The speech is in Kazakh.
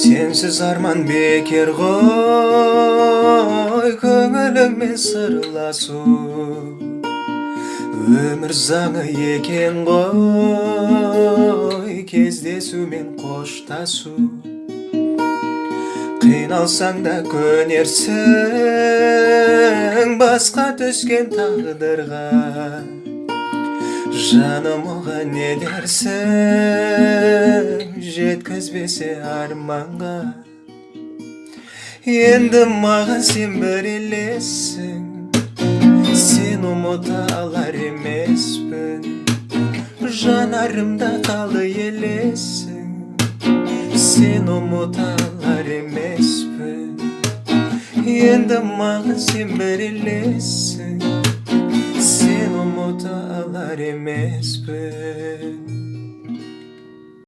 сенсіз арман бекер ғой көңіліңмен сырласу. Өмір заңы екен ғой кездесу мен қоштасу. Қиналсаң да көнерсің басқа түскен тағдырға. Жаным оған не дерсің? Жеткізбесе арманға енді маған сен бір елессің сен ұмыта алар емеспін жанарымда қалды елесің сен ұмыта алар емеспін енді маған сен бір елессің сен ұмыта алар емеспін